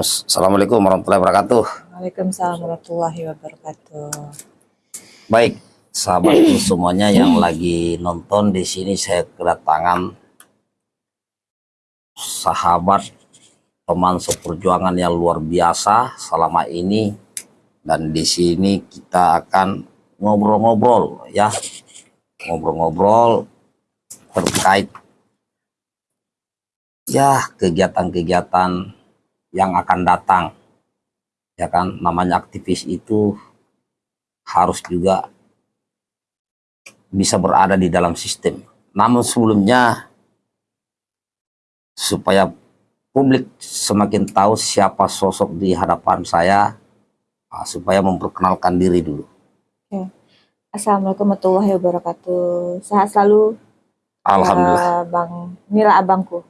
Assalamualaikum warahmatullahi wabarakatuh. Waalaikumsalam warahmatullahi wabarakatuh. Baik, sahabat semuanya yang lagi nonton di sini saya kedatangan sahabat teman seperjuangan yang luar biasa selama ini dan di sini kita akan ngobrol-ngobrol ya ngobrol-ngobrol terkait ya kegiatan-kegiatan yang akan datang ya kan namanya aktivis itu harus juga bisa berada di dalam sistem namun sebelumnya supaya publik semakin tahu siapa sosok di hadapan saya ah, supaya memperkenalkan diri dulu Oke. Assalamualaikum warahmatullahi wabarakatuh. Sehat selalu Alhamdulillah eh, Bang Mila abangku.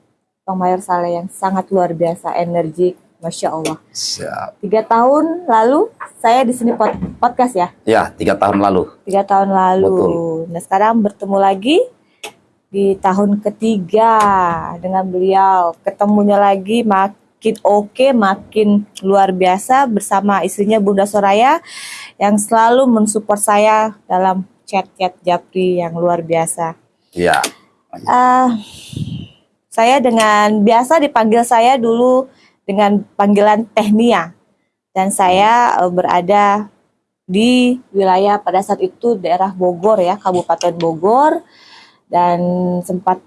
Bang Mayor Saleh yang sangat luar biasa energik, masya Allah. siap Tiga tahun lalu saya di sini pod- podcast ya, ya tiga tahun lalu tiga tahun lalu. Betul. Nah sekarang bertemu lagi di tahun ketiga dengan beliau. Ketemunya lagi makin oke, makin luar biasa bersama istrinya Bunda Soraya yang selalu mensupport saya dalam chat-chat Japri yang luar biasa. ya Ah, saya dengan biasa dipanggil saya dulu dengan panggilan Tehnia dan saya eh, berada di wilayah pada saat itu daerah Bogor ya Kabupaten Bogor dan sempat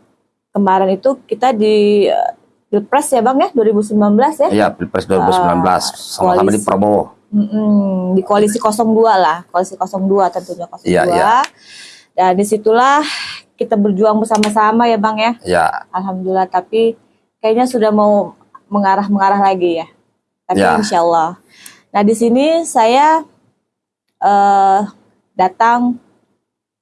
kemarin itu kita di eh, Pilpres ya Bang ya 2019 ya ya pilpres 2019 sama-sama di koalisi. Prabowo di koalisi 02 lah, koalisi 02 tentunya 02. Iya, iya. Dan di situlah kita berjuang bersama-sama ya Bang ya. ya Alhamdulillah, tapi kayaknya sudah mau mengarah-mengarah lagi ya. Tapi Ya. insya Allah. Nah di sini saya eh datang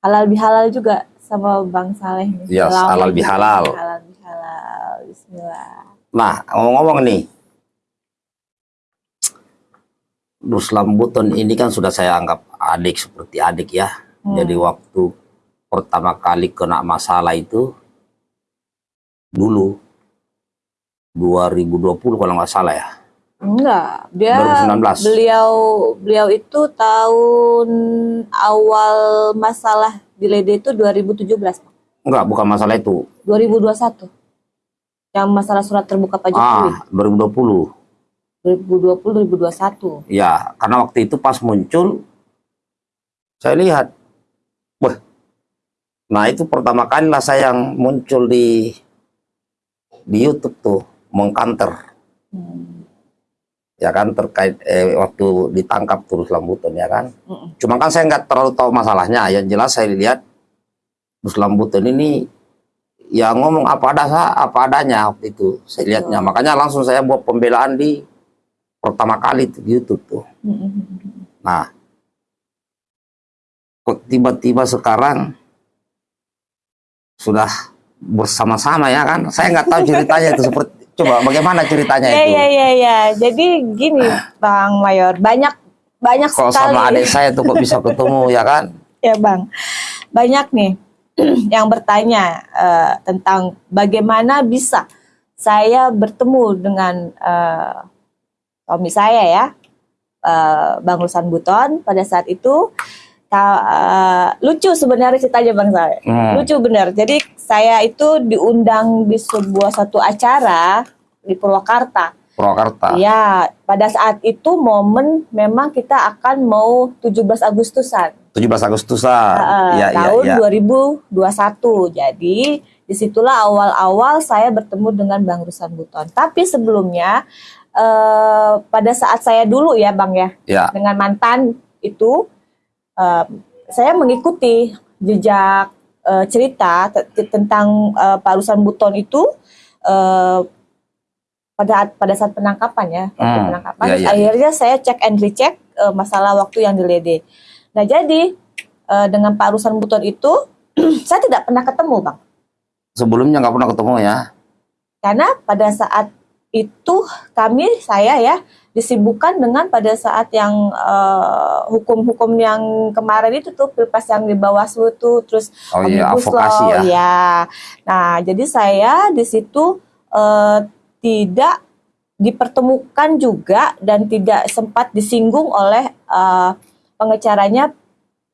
halal bihalal juga sama Bang Saleh. Iya, Lama halal bihalal. Halal bihalal. Bismillah. Nah, ngomong-ngomong nih, Ruslam Buton ini kan sudah saya anggap adik seperti adik ya. Hmm. Jadi waktu pertama kali kena masalah itu dulu 2020 kalau nggak salah ya. Enggak, dia 2019. beliau beliau itu tahun awal masalah di Lede itu 2017, Pak. Enggak, bukan masalah itu. 2021. Yang masalah surat terbuka Pak Jokowi. Ah, 2020. 2020 2021. Ya, karena waktu itu pas muncul saya lihat, nah itu pertama kali lah saya yang muncul di di YouTube tuh mengkanter, Hmm. ya kan terkait eh, waktu ditangkap terus Lambutan ya kan. Mm-mm. Cuma kan saya nggak terlalu tahu masalahnya. Yang jelas saya lihat Terus Lambutan ini ya ngomong apa ada apa adanya waktu itu saya lihatnya. Betul. Makanya langsung saya buat pembelaan di pertama kali tuh di YouTube tuh. Mm-mm. Nah, kok tiba-tiba sekarang sudah bersama-sama ya kan? Saya nggak tahu ceritanya itu seperti coba bagaimana ceritanya Iya itu? iya iya iya. Jadi gini Bang Mayor, banyak banyak Kalau sekali. sama adik saya tuh kok bisa ketemu ya kan? Ya Bang, banyak nih yang bertanya eh, tentang bagaimana bisa saya bertemu dengan eh, suami saya ya, eh, Bang Rusan Buton pada saat itu. Eh, lucu sebenarnya ceritanya Bang saya. Hmm. Lucu benar. Jadi saya itu diundang di sebuah satu acara di Purwakarta. Purwakarta. Ya, pada saat itu momen memang kita akan mau 17 Agustusan. 17 Agustusan. Eh, ya, ya, tahun ya. 2021. Jadi di situlah awal-awal saya bertemu dengan Bang Rusan Buton. Tapi sebelumnya eh, pada saat saya dulu ya Bang ya Ya, dengan mantan itu eh, saya mengikuti jejak eh, cerita te- tentang eh, Pak Rusan Buton itu eh, pada pada saat penangkapan ya, waktu Hmm, penangkapan. iya, iya. Akhirnya saya cek and recheck eh, masalah waktu yang di Lede. Nah jadi eh, dengan Pak Rusan Buton itu saya tidak pernah ketemu bang, sebelumnya nggak pernah ketemu ya. karena pada saat itu kami saya ya disibukkan dengan pada saat yang eh, hukum-hukum yang kemarin itu tuh pilpres yang di Bawaslu tuh terus Oh iya, advokasi Law, ya. ya. Nah, jadi saya di situ eh, tidak dipertemukan juga dan tidak sempat disinggung oleh uh, pengecaranya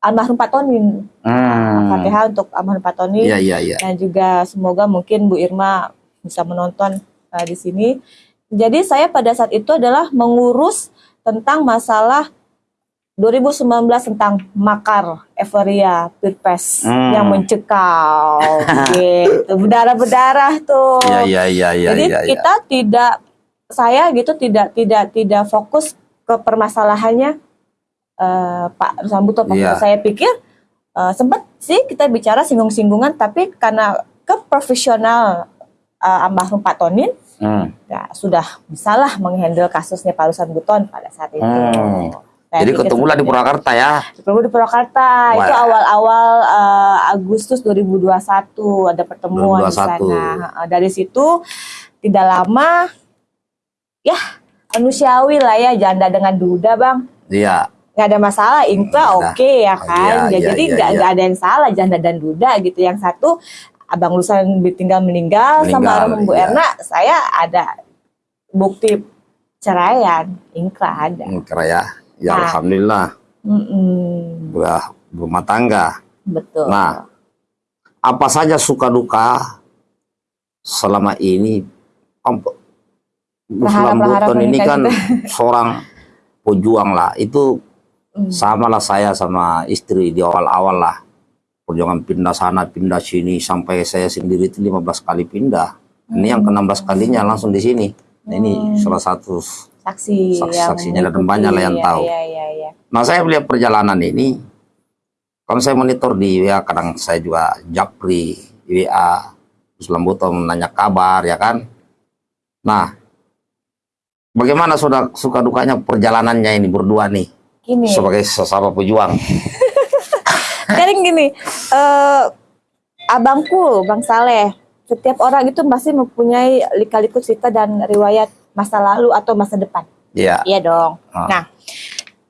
almarhum Pak Tonin. Hmm. Fatihah untuk almarhum Pak Tonin Iya, iya, iya. dan juga semoga mungkin Bu Irma bisa menonton uh, di sini. Jadi saya pada saat itu adalah mengurus tentang masalah 2019 tentang makar euforia pilpres Hmm. yang mencekal gitu berdarah-berdarah tuh. Iya, iya, iya, iya, Jadi iya. iya. kita tidak saya gitu tidak tidak tidak fokus ke permasalahannya eh, Pak Sambuto Pak Iya. saya pikir eh, sempat sih kita bicara singgung-singgungan tapi karena keprofesional eh, almarhum Pak Tonin Hmm. ya sudah bisalah menghandle kasusnya Pak Rusan Buton pada saat itu. Hmm. Saya Jadi ketemulah di seperti Purwakarta ya. itu. Ketemu di Purwakarta itu Wah. awal-awal eh, Agustus 2021 ada pertemuan di 2021. sana. Eh, Dari situ tidak lama ya manusiawi lah ya janda dengan duda bang Iya. nggak ada masalah Inka ada. oke ya kan Iya, Ya, iya, jadi iya, nggak iya. nggak ada yang salah janda dan duda gitu yang satu abang Lusan tinggal meninggal, sama Meninggal, almarhum Bu iya. Erna saya ada bukti ceraian Inka ada Ingkra ya. Ya Nah. alhamdulillah Mm-mm, udah rumah tangga. betul Nah, apa saja suka duka selama ini Om Muslim Berharap-harap Buton ini kan seorang pejuang lah. Itu Mm. sama lah saya sama istri di awal-awal lah. Perjuangan pindah sana, pindah sini sampai saya sendiri itu 15 kali pindah. Ini yang ke-16 kalinya langsung di sini. Nah, ini Hmm. salah satu saksi yang Saksi-saksinya dan banyak lah yang ya, tahu. ya, ya, ya. Nah saya melihat perjalanan ini, kalau saya monitor di WA, kadang saya juga japri di WA, terus Lambuto menanya kabar ya kan. Nah, bagaimana sudah suka dukanya perjalanannya ini berdua nih gini sebagai sesama pejuang? Sekarang gini, eh abangku, Bang Saleh, setiap orang itu masih mempunyai lika-liku cerita dan riwayat masa lalu atau masa depan. Iya, Iya dong. Ah. Nah,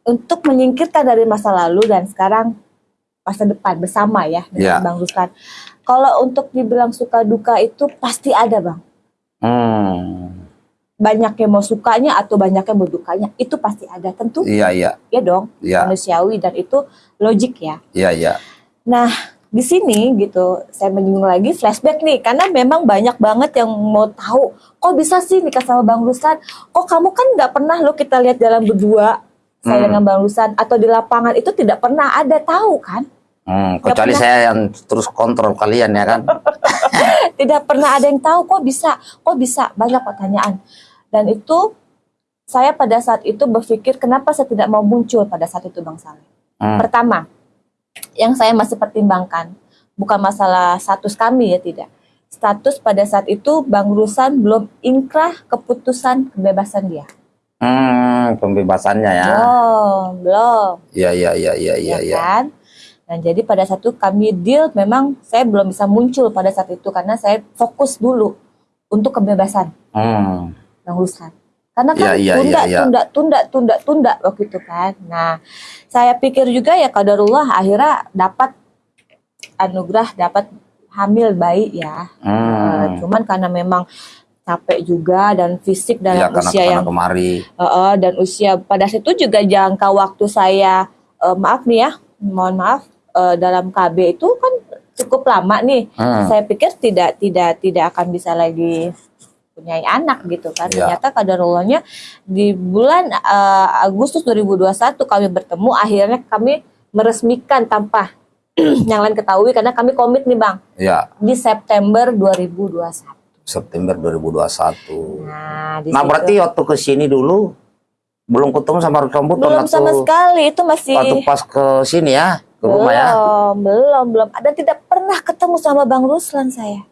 untuk menyingkirkan dari masa lalu dan sekarang masa depan bersama ya dengan Iya. Bang Ruslan. Kalau untuk dibilang suka duka itu pasti ada, Bang. hmm, Banyak yang mau sukanya atau banyak yang mau dukanya, itu pasti ada. Tentu iya, iya, ya dong, iya, manusiawi dan itu logik ya. iya, iya, Nah, di sini gitu, saya menyinggung lagi flashback nih, karena memang banyak banget yang mau tahu, kok bisa sih nikah sama Bang Ruslan? Kok kamu kan nggak pernah lo kita lihat jalan berdua, saya Hmm. dengan Bang Ruslan, atau di lapangan itu tidak pernah ada tahu kan? Hmm, kecuali pernah. saya yang terus kontrol kalian ya kan. Tidak pernah ada yang tahu, kok bisa, kok bisa, banyak pertanyaan. Dan itu, saya pada saat itu berpikir, kenapa saya tidak mau muncul pada saat itu Bang Saleh? Hmm, Pertama, yang saya masih pertimbangkan bukan masalah status kami ya tidak. Status pada saat itu Bang Rusan belum inkrah keputusan kebebasan dia. hmm, pembebasannya ya. Belum, belum, Iya, iya, iya, iya, iya, ya kan? Nah, jadi pada saat itu kami deal memang saya belum bisa muncul pada saat itu karena saya fokus dulu untuk kebebasan Hmm, Bang Ruslan. Karena kan Iya, iya, tunda, iya, iya. tunda, tunda, tunda, tunda waktu itu kan. Nah, saya pikir juga ya kadarullah akhirnya dapat anugerah, dapat hamil bayi ya. Eh, hmm. cuman karena memang capek juga dan fisik dalam karena usia yang kemari. eh, eh, dan usia pada saat itu juga jangka waktu saya eh, maaf nih ya, mohon maaf eh, dalam KB itu kan cukup lama nih. Hmm. Saya pikir tidak tidak tidak akan bisa lagi punya anak gitu kan. Iya. Ternyata kadarullahnya di bulan eh, Agustus 2021 kami bertemu akhirnya kami meresmikan tanpa yang lain ketahui karena kami komit nih Bang Ya, di September 2021. September 2021. Nah, Nah, berarti waktu ke sini dulu belum ketemu sama Ruslan Buton belum waktu, sama sekali itu masih waktu pas ke sini ya, ke rumah ya. belum, belum, belum. Dan tidak pernah ketemu sama Bang Ruslan saya.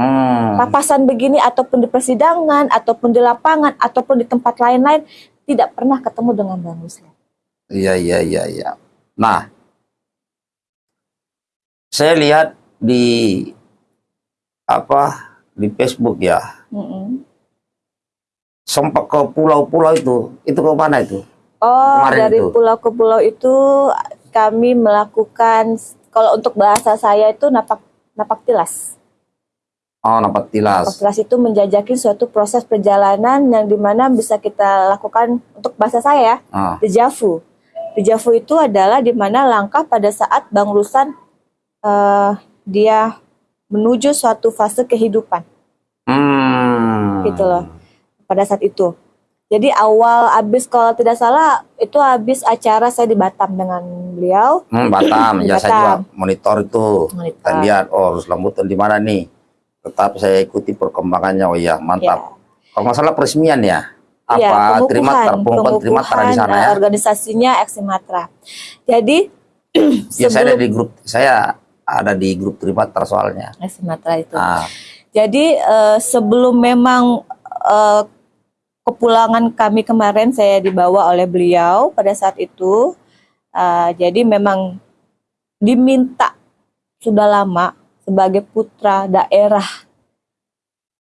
Hmm. Papasan begini ataupun di persidangan, ataupun di lapangan, ataupun di tempat lain-lain, tidak pernah ketemu dengan Bang Ruslan. Iya, iya, iya, iya. Nah, saya lihat di apa di Facebook ya, Mm-mm. sempat ke pulau-pulau itu, itu ke mana itu? Oh, Kemarin dari itu. pulau ke pulau itu kami melakukan kalau untuk bahasa saya itu napak napak tilas. Oh, napak tilas. Napak tilas itu menjajaki suatu proses perjalanan yang di mana bisa kita lakukan untuk bahasa saya ya, Ah, dejavu. Dejavu itu adalah di mana langkah pada saat Bang Rusan eh, dia menuju suatu fase kehidupan Hmm. gitu loh pada saat itu. Jadi awal habis kalau tidak salah itu habis acara saya di Batam dengan beliau. Hmm, Batam. Ya saya juga Batam. monitor itu. Monitor. Kita lihat, oh Ruslan Buton di mana nih. Tetap saya ikuti perkembangannya. Oh iya, mantap. Kalau nggak salah peresmian ya? Apa Iya, terima pengukuhan, pengukuhan terima di pengukuhan, sana eh, ya? organisasinya Ex Sumatera. Jadi Ya saya ada sebelum di grup, saya ada di grup Trimatra soalnya. Ex Sumatera itu. Ah, Jadi eh, sebelum memang eh, kepulangan kami kemarin saya dibawa oleh beliau pada saat itu. eh, jadi memang diminta sudah lama sebagai putra daerah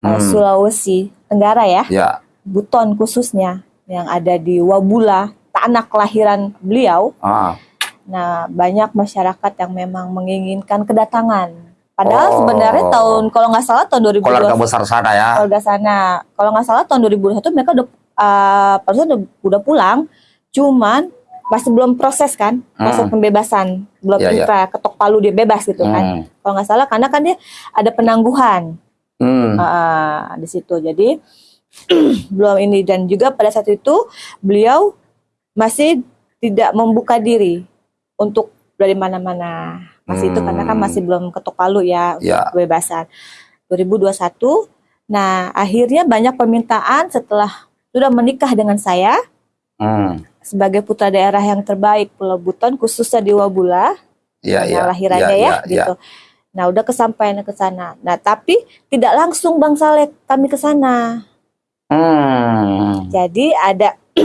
eh, Hmm. Sulawesi Tenggara ya, ya, Buton khususnya yang ada di Wabula, tanah kelahiran beliau. ah, Nah, banyak masyarakat yang memang menginginkan kedatangan. Padahal Oh. sebenarnya tahun kalau nggak salah tahun 2021 keluarga besar sana ya. keluarga sana. Kalau nggak salah tahun 2021 mereka udah uh, udah, udah pulang, cuman masih belum proses kan, proses Hmm. pembebasan, belum Iya, iya. intra, ketok palu dia bebas gitu kan. Hmm. Kalau nggak salah karena kan dia ada penangguhan Hmm. uh, di situ. Jadi belum ini dan juga pada saat itu beliau masih tidak membuka diri untuk dari mana-mana. Masih itu karena kan Hmm. masih belum ketok palu ya untuk Ya. kebebasan. 2021. Nah, akhirnya banyak permintaan setelah sudah menikah dengan saya Hmm. Sebagai putra daerah yang terbaik Pulau Buton khususnya di Wabula Ya, ya. lahirannya ya, ya, ya, gitu. Nah, udah kesampaian ke sana. Nah, tapi tidak langsung Bang Saleh kami ke sana. Hmm. Jadi ada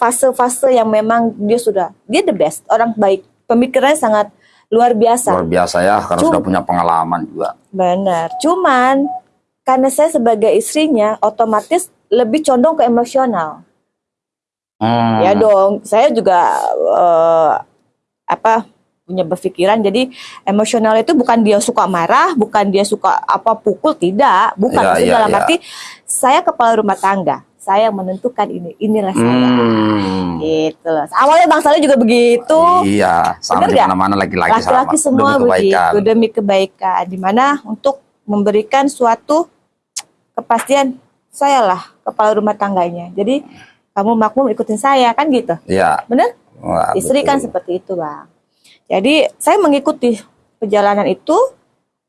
fase-fase yang memang dia sudah dia the best, orang baik. Pemikirannya sangat luar biasa. Luar biasa ya, karena Cum- sudah punya pengalaman juga. Benar. Cuman karena saya sebagai istrinya otomatis lebih condong ke emosional. Hmm. Ya dong, saya juga eh, apa punya berpikiran jadi emosional itu bukan dia suka marah, bukan dia suka apa pukul, tidak, bukan Iya, Maksudnya iya, dalam iya. arti saya kepala rumah tangga, saya yang menentukan ini, inilah saya. Hmm. Gitu loh. Awalnya Bang Saleh juga begitu. Iya, sama di nggak? mana-mana laki-laki sama. Laki-laki semua Demi kebaikan. begitu demi kebaikan. Di mana untuk memberikan suatu kepastian saya lah kepala rumah tangganya. Jadi kamu makmum ikutin saya kan gitu. Iya. Bener? Wah, Istri kan betul. seperti itu bang. Jadi saya mengikuti perjalanan itu.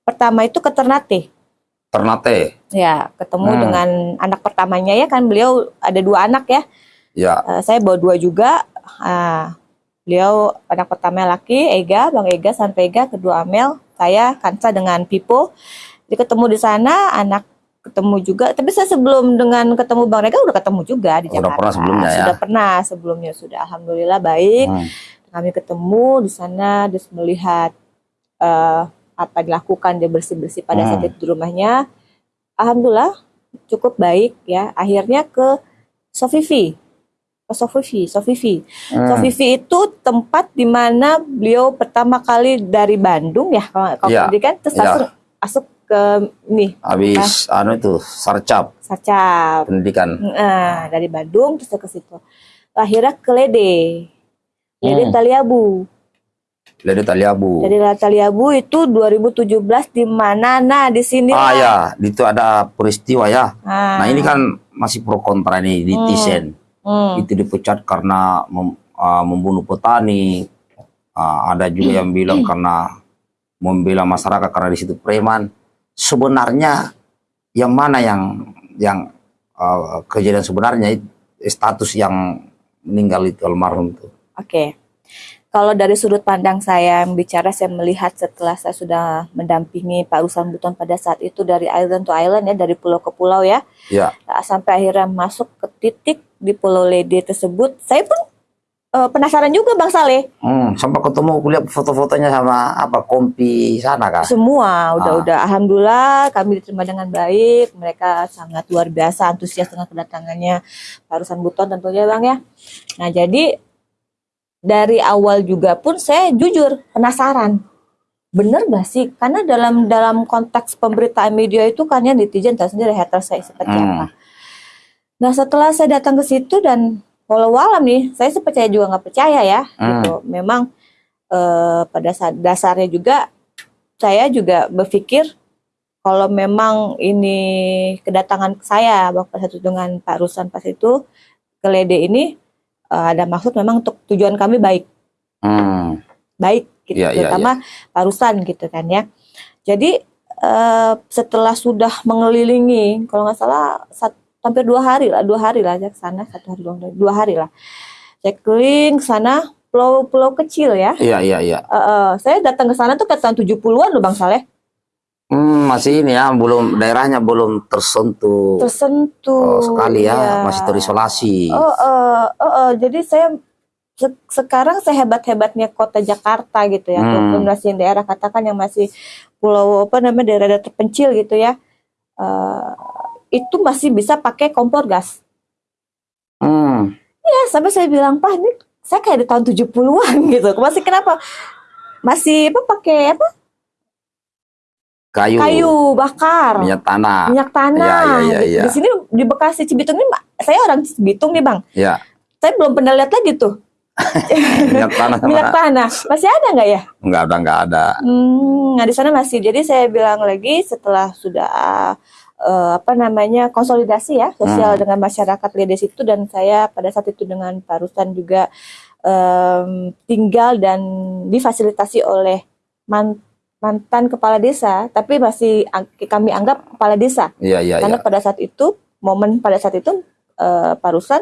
Pertama itu ke Ternate. Ternate. Ya, ketemu Hmm. dengan anak pertamanya ya kan beliau ada dua anak ya. Ya. Eh, saya bawa dua juga. Ah, beliau anak pertama laki, Ega, Bang Ega, sampai Ega, kedua Amel, saya Kansa dengan Pipo. Jadi ketemu di sana, anak ketemu juga. Tapi saya sebelum dengan ketemu Bang Ega udah ketemu juga di Udah Jakarta. pernah sebelumnya ya? Sudah pernah sebelumnya sudah. Alhamdulillah baik. Hmm. Kami ketemu di sana, terus melihat eh, apa dilakukan dia bersih bersih pada Hmm. saat itu di rumahnya. Alhamdulillah cukup baik ya. Akhirnya ke Sofifi ke Sofifi, Sofifi. Hmm. Sofifi itu tempat di mana beliau pertama kali dari Bandung ya, kalau kalau Iya, pendidikan terus iya. langsung masuk ke ini Habis anu itu sarcap Sacap. pendidikan. Nah, dari Bandung terus ke situ. Akhirnya ke Lede. Lede Hmm. Taliabu. Lede Taliabu. Jadi Taliabu itu 2017 di mana? Nah, di sini. ah ya, itu ada peristiwa ya. Nah, Nah ini kan masih pro kontra nih di Hmm. Tisen. hmm, Itu dipecat karena mem- ah, membunuh petani. Ah, ada juga yang bilang karena membela masyarakat karena di situ preman. Sebenarnya yang mana yang yang ah, kejadian sebenarnya status yang meninggal itu almarhum itu. Oke. Kalau dari sudut pandang saya yang bicara, saya melihat setelah saya sudah mendampingi Pak Rusan Buton pada saat itu dari island to island ya, dari pulau ke pulau ya, Ya, Nah, sampai akhirnya masuk ke titik di Pulau Lede tersebut. Saya pun eh, penasaran juga Bang Saleh. hmm, sampai ketemu kuliah foto-fotonya sama apa kompi sana kah? Semua udah Ah. alhamdulillah kami diterima dengan baik. Mereka sangat luar biasa antusias dengan kedatangannya Pak Rusan Buton tentunya Bang ya. Nah, jadi dari awal juga pun saya jujur penasaran. bener gak sih? Karena dalam dalam konteks pemberitaan media itu kan ya netizen tahu sendiri haters saya seperti Hmm. apa. Nah setelah saya datang ke situ dan walau alam nih, saya sih percaya juga nggak percaya ya, Hmm. gitu. Memang eh, pada saat dasarnya juga saya juga berpikir kalau memang ini kedatangan saya waktu satu dengan Pak Rusan pas itu ke Lede ini eh, ada maksud memang untuk tujuan kami baik Hmm. baik gitu iya, terutama parusan gitu kan ya jadi eh, setelah sudah mengelilingi kalau nggak salah sat- hampir dua hari lah dua hari lah saya ke sana satu hari dua, dua hari lah saya keliling ke sana pulau-pulau kecil ya Iya, iya, iya. Eh, eh, saya datang ke sana tuh ke tahun 70-an loh Bang Saleh Hmm, masih ini ya, belum daerahnya belum tersentuh tersentuh oh, sekali ya, iya. masih terisolasi. Oh, eh, eh, eh, jadi saya se- sekarang sehebat-hebatnya kota Jakarta gitu ya, Hmm. masih daerah katakan yang masih pulau apa namanya daerah-daerah terpencil gitu ya, eh, itu masih bisa pakai kompor gas. Hmm. Ya, sampai saya bilang, Pak, ini saya kayak di tahun 70-an gitu. Masih kenapa? Masih apa pakai apa? Kayu, Kayu bakar. minyak tanah. minyak tanah. Iya, iya, Di- iya. Di sini di Bekasi Cibitung ini saya orang Cibitung nih, Bang. Ya, Saya belum pernah lihat lagi tuh minyak tanah sama minyak tanah. Masih ada nggak ya? enggak ada enggak ada. Hmm, nah di sana masih. Jadi saya bilang lagi setelah sudah eh, apa namanya konsolidasi ya sosial Hmm. dengan masyarakat Ledes itu dan saya pada saat itu dengan Pak Rustan juga em, tinggal dan difasilitasi oleh man- mantan kepala desa, tapi masih ang- kami anggap kepala desa Iya, iya, karena iya. pada saat itu momen pada saat itu eh, Pak Rustan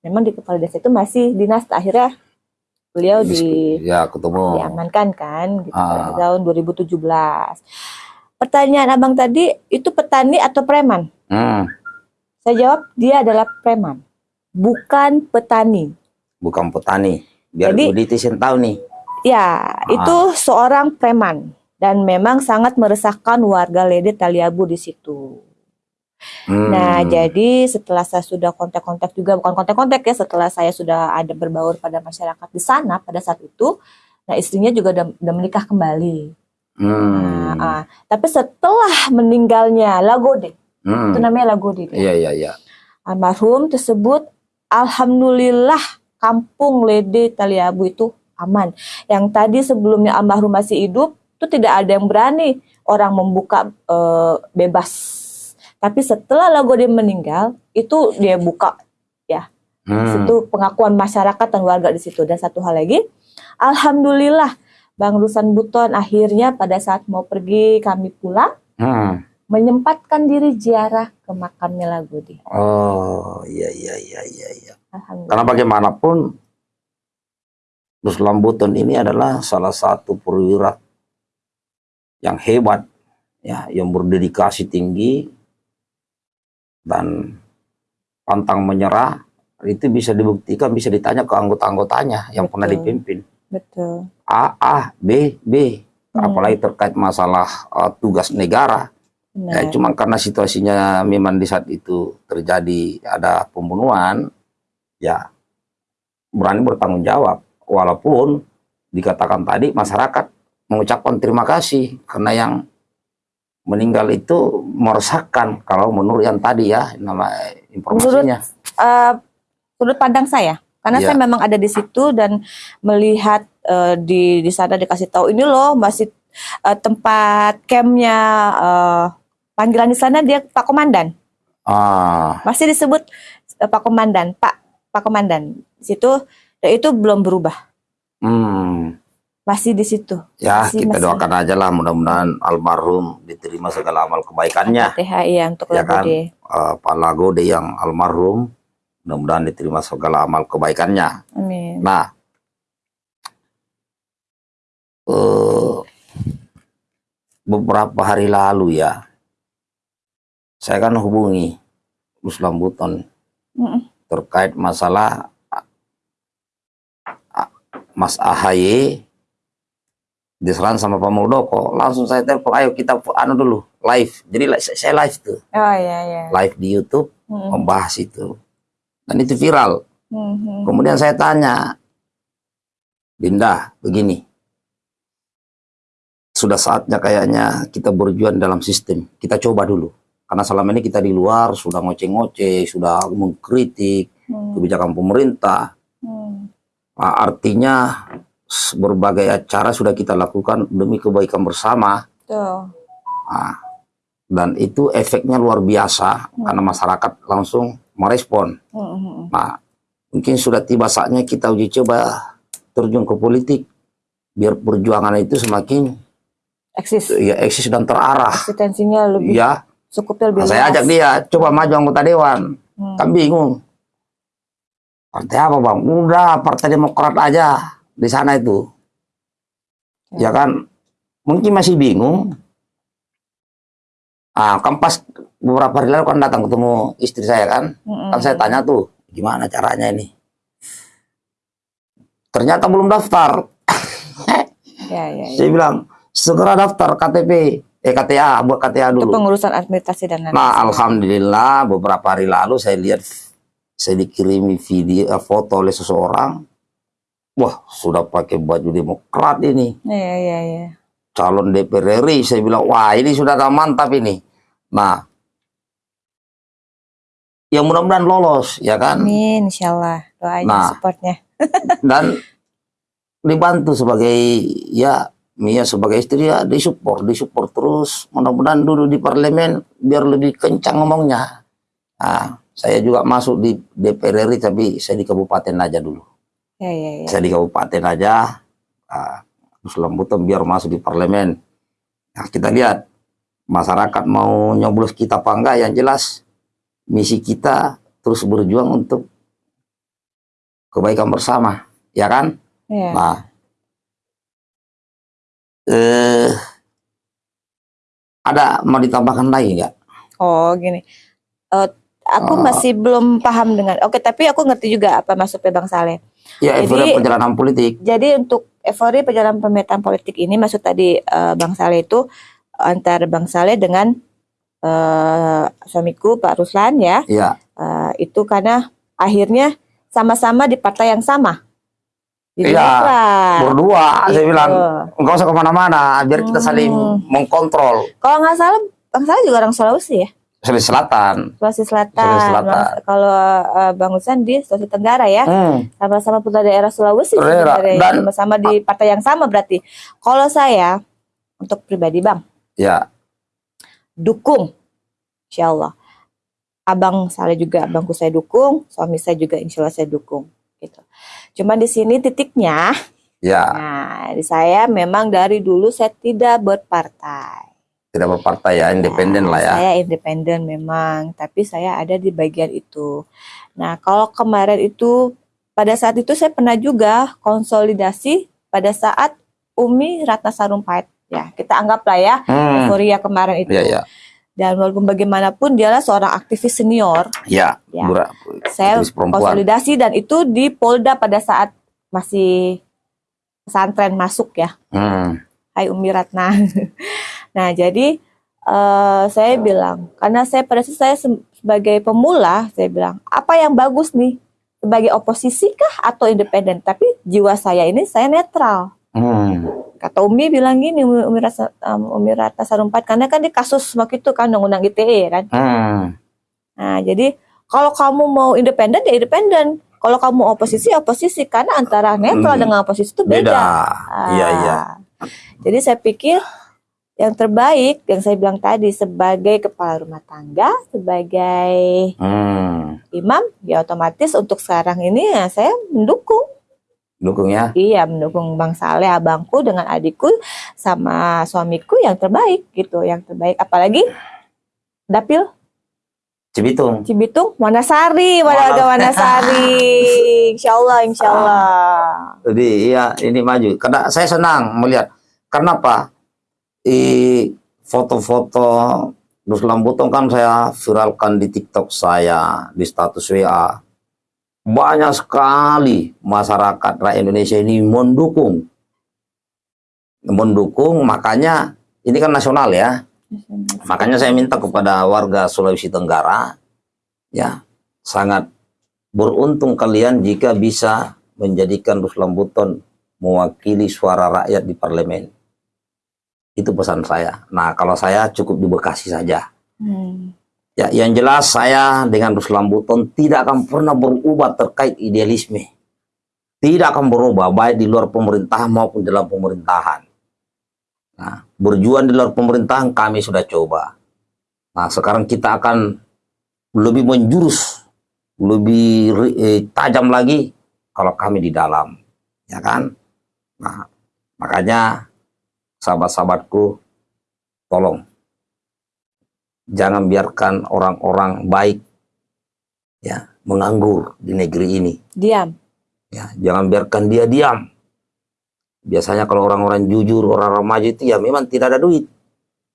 memang di kepala desa itu masih dinas akhirnya beliau di Ya, ketemu. diamankan kan gitu Ah. tahun 2017. Pertanyaan Abang tadi itu petani atau preman? Hmm, Saya jawab dia adalah preman, bukan petani. bukan petani. Biar Jadi- netizen tahu nih. Ya, Ah. itu seorang preman dan memang sangat meresahkan warga Lede Taliabu di situ. Hmm. Nah, jadi setelah saya sudah kontak-kontak juga, bukan kontak-kontak ya, setelah saya sudah ada berbaur pada masyarakat di sana pada saat itu, nah istrinya juga udah, udah menikah kembali. Hmm. Nah, ah. tapi setelah meninggalnya Lagode, Hmm. itu namanya Lagode. Iya, iya, iya. almarhum tersebut, alhamdulillah kampung Lede Taliabu itu aman. Yang tadi sebelumnya almarhum masih hidup, itu tidak ada yang berani orang membuka eh, bebas. Tapi setelah Lagode meninggal, itu dia buka Hmm. itu pengakuan masyarakat dan warga di situ. Dan satu hal lagi, alhamdulillah Bang Rusan Buton akhirnya pada saat mau pergi kami pulang Hmm. menyempatkan diri ziarah ke makamnya Lagode. Oh, iya, iya, iya, iya, iya. Karena bagaimanapun Ruslan Buton ini adalah salah satu perwira yang hebat, ya, yang berdedikasi tinggi dan pantang menyerah. Itu bisa dibuktikan, bisa ditanya ke anggota-anggotanya yang pernah Betul. dipimpin. Betul. A, A, B, B. Hmm. Apalagi terkait masalah uh, tugas negara. Ya, Benar. cuma karena situasinya memang di saat itu terjadi ada pembunuhan, ya berani bertanggung jawab. Walaupun dikatakan tadi masyarakat mengucapkan terima kasih karena yang meninggal itu meresahkan kalau menurut yang tadi ya nama informasinya. Eh, sudut pandang saya, karena Iya. saya memang ada di situ dan melihat eh, di di sana dikasih tahu ini loh masih eh, tempat campnya eh, panggilan di sana dia Pak Komandan. Ah, masih disebut eh, Pak Komandan, Pak Pak Komandan. Di situ itu belum berubah, hmm, masih di situ. ya Masih- kita masih. doakan aja lah mudah-mudahan almarhum diterima segala amal kebaikannya. THI ya untuk Ya kan? Uh, Pak Lagode yang almarhum mudah-mudahan diterima segala amal kebaikannya. Amin. Nah, eh, beberapa hari lalu ya, saya kan hubungi Ruslan Buton Mm-mm. terkait masalah ah, ah, Mas Ahaye diserang sama Pak Muldoko. Langsung saya telepon, ayo kita anu dulu live. Jadi saya live tuh, Oh iya iya. live di YouTube Mm-mm. membahas itu. Dan itu viral. Mhm. Kemudian saya tanya, Dinda, begini. sudah saatnya kayaknya kita berjuang dalam sistem. Kita coba dulu. Karena selama ini kita di luar sudah ngoceh-ngoceh, sudah mengkritik Hmm. kebijakan pemerintah. Hmm. Nah, artinya berbagai acara sudah kita lakukan demi kebaikan bersama. Tuh. Nah, dan itu efeknya luar biasa karena masyarakat langsung merespon. Hmm. Nah, mungkin sudah tiba saatnya kita uji coba terjun ke politik biar perjuangan itu semakin Eksis. ya eksis dan terarah. Eksistensinya lebih Ya, cukupnya lebih nah, saya ajak dia coba maju anggota dewan. Hmm. Kan bingung. Partai apa bang? Udah Partai Demokrat aja di sana itu. Ya kan, mungkin masih bingung. Ah, kan pas beberapa hari lalu kan datang ketemu istri saya kan, Hmm, kan saya tanya tuh gimana caranya ini. Ternyata belum daftar. Ya, ya, ya. Saya bilang segera daftar KTP, eh KTA, buat KTA dulu. pengurusan administrasi dan lain Nah, alhamdulillah beberapa hari lalu saya lihat saya dikirimi video eh, foto oleh seseorang. Wah, sudah pakai baju Demokrat ini. Ya, ya, ya. Calon DPR RI. Saya bilang, wah ini sudah mantap ini. Nah, yang mudah-mudahan lolos, ya kan? Amin, insyaallah. Doain Nah. supportnya. Dan dibantu sebagai, ya, Mia sebagai istri ya disupport, disupport terus. Mudah-mudahan dulu di parlemen biar lebih kencang ngomongnya. Nah, saya juga masuk di DPR RI tapi saya di kabupaten aja dulu. Ya, ya, ya. Saya di kabupaten aja. Nah, terus lembutan biar masuk di parlemen. Nah, kita lihat masyarakat mau nyoblos kita apa enggak yang jelas misi kita terus berjuang untuk kebaikan bersama, ya kan? Ya. Nah, eh, ada mau ditambahkan lagi nggak? Oh, gini. Eh, aku Oh. masih belum paham dengan. Oke, tapi aku ngerti juga apa maksudnya Bang Saleh. Ya, Jadi- perjalanan politik. Jadi untuk euforia perjalanan pemetaan politik ini maksud tadi eh, Bang Saleh itu antara Bang Saleh dengan eh, suamiku Pak Ruslan ya. Ya, Eh, itu karena akhirnya sama-sama di partai yang sama. Iya, berdua. Saya Gitu. bilang nggak usah ke mana-mana, biar kita saling Hmm. mengkontrol. Kalau nggak salah Bang Saleh juga orang Sulawesi ya. Sulawesi Selatan. Sulawesi Selatan. Sulawesi Selatan. Kalau eh, Bang Ruslan di Sulawesi Tenggara ya. Hmm. sama-sama putra daerah Sulawesi Daerah. Dan- sama-sama di partai yang sama berarti. Kalau saya untuk pribadi Bang Ya, dukung, Insya Allah. Abang saya juga, abangku saya dukung, suami saya juga Insya Allah saya dukung. Gitu. Cuman di sini titiknya, ya, nah di saya memang dari dulu saya tidak berpartai. tidak berpartai ya, independen lah ya. Saya independen memang, tapi saya ada di bagian itu. Nah, kalau kemarin itu pada saat itu saya pernah juga konsolidasi pada saat Umi Ratna Sarumpait. Ya, kita anggaplah ya Hmm. euforia kemarin itu. Ya, ya, Dan walaupun bagaimanapun dialah seorang aktivis senior, ya. Ya. Bura- saya konsolidasi dan itu di Polda pada saat masih pesantren masuk ya. Hmm. Hai Umi Ratna. nah, jadi eh, saya bilang, karena saya pada saat saya se- sebagai pemula, saya bilang, apa yang bagus nih? Sebagai oposisi kah atau independen? Tapi jiwa saya ini saya netral. Hmm. Kata Umi bilang gini, Umi, Umi, Rasa, um, Umi Ratna Sarumpait, karena kan di kasus waktu itu kan undang-undang ITE kan. Hmm. Nah, jadi kalau kamu mau independen ya independen. Kalau kamu oposisi oposisi karena antara netral Hmm. dengan oposisi itu beda. Beda. Iya, Ah. iya. Jadi saya pikir yang terbaik yang saya bilang tadi sebagai kepala rumah tangga, sebagai Hmm. imam, ya otomatis untuk sekarang ini ya saya mendukung. Dukung ya. Iya, mendukung Bang Saleh, abangku dengan adikku sama suamiku yang terbaik gitu, yang terbaik. Apalagi dapil Cibitung. Cibitung, Wanasari, warga Wanasari. Insya Allah, insya Allah. Jadi iya ini maju. Karena saya senang melihat. Kenapa? I foto-foto Terus Lambutong kan saya viralkan di TikTok saya, di status WA. Banyak sekali masyarakat rakyat Indonesia ini mendukung. Mendukung, makanya ini kan nasional ya. Makanya saya minta kepada warga Sulawesi Tenggara, ya sangat beruntung kalian jika bisa menjadikan Ruslan Buton mewakili suara rakyat di parlemen. Itu pesan saya. Nah, kalau saya cukup di Bekasi saja. Hmm. Ya, yang jelas saya dengan Ruslan Buton tidak akan pernah berubah terkait idealisme. Tidak akan berubah baik di luar pemerintahan maupun dalam pemerintahan. Nah, berjuang di luar pemerintahan kami sudah coba. Nah, sekarang kita akan lebih menjurus, lebih eh, tajam lagi kalau kami di dalam, ya kan? Nah, makanya sahabat-sahabatku, tolong jangan biarkan orang-orang baik ya menganggur di negeri ini. Diam. Ya, jangan biarkan dia diam. Biasanya kalau orang-orang jujur, orang-orang maju itu ya memang tidak ada duit.